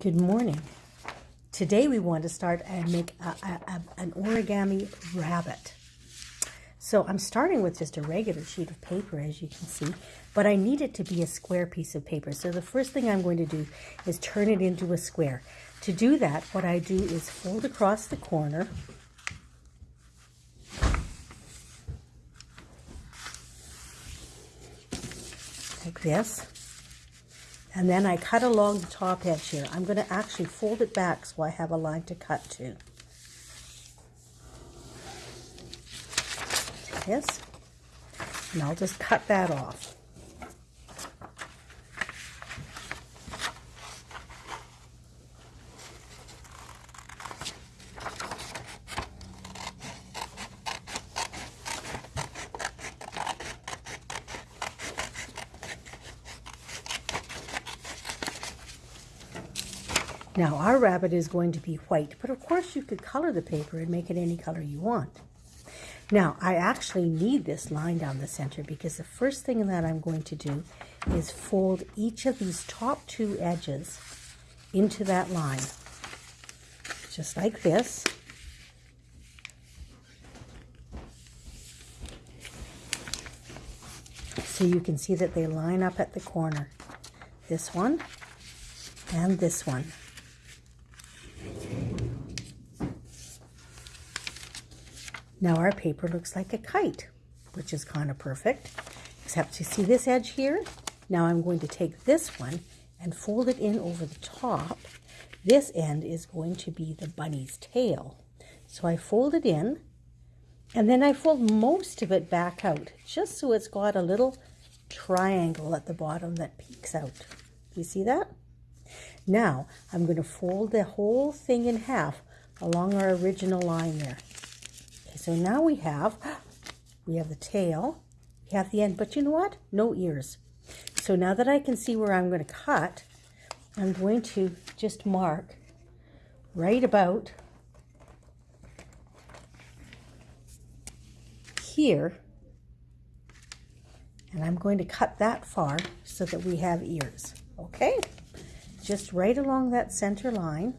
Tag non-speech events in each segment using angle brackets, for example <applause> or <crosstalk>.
Good morning. Today we want to start and make a, a, a, an origami rabbit. So I'm starting with just a regular sheet of paper as you can see, but I need it to be a square piece of paper. So the first thing I'm going to do is turn it into a square. To do that, what I do is fold across the corner like this. And then I cut along the top edge here. I'm going to actually fold it back so I have a line to cut to. this. And I'll just cut that off. Now our rabbit is going to be white, but of course you could color the paper and make it any color you want. Now I actually need this line down the center because the first thing that I'm going to do is fold each of these top two edges into that line. Just like this. So you can see that they line up at the corner. This one and this one. Now our paper looks like a kite, which is kind of perfect, except you see this edge here? Now I'm going to take this one and fold it in over the top. This end is going to be the bunny's tail. So I fold it in, and then I fold most of it back out, just so it's got a little triangle at the bottom that peeks out. You see that? Now, I'm going to fold the whole thing in half along our original line there. So now we have, we have the tail, we have the end, but you know what? No ears. So now that I can see where I'm going to cut, I'm going to just mark right about here. And I'm going to cut that far so that we have ears. Okay? Just right along that center line.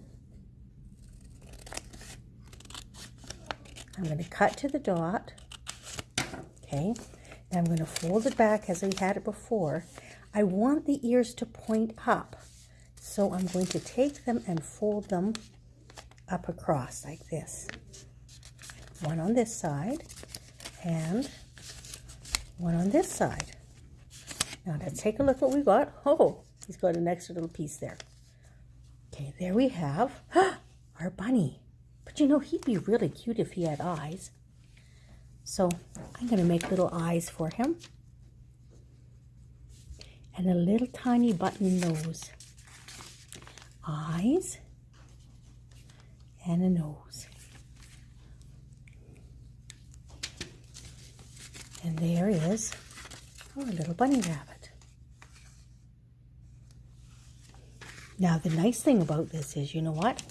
I'm going to cut to the dot. Okay. Now I'm going to fold it back as we had it before. I want the ears to point up. So I'm going to take them and fold them up across like this. One on this side and one on this side. Now let's take a look what we got. <laughs> Oh, he's got an extra little piece there. Okay, there we have <gasps> our bunny. You know, he'd be really cute if he had eyes. So I'm going to make little eyes for him. And a little tiny button nose. Eyes and a nose. And there is our little bunny rabbit. Now the nice thing about this is, you know what?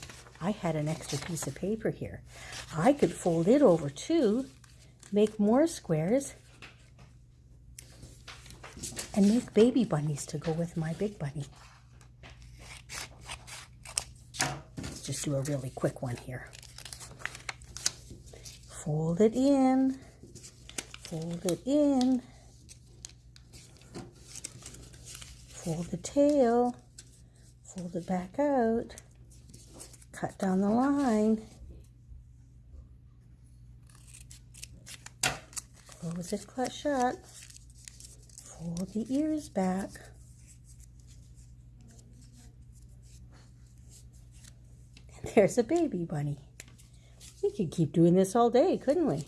I had an extra piece of paper here. I could fold it over too, make more squares, and make baby bunnies to go with my big bunny. Let's just do a really quick one here. Fold it in, fold it in, fold the tail, fold it back out, cut down the line. Close it cut shut. Fold the ears back. And there's a baby bunny. We could keep doing this all day, couldn't we?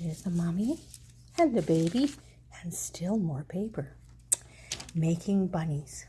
There's the mommy and the baby and still more paper. Making bunnies.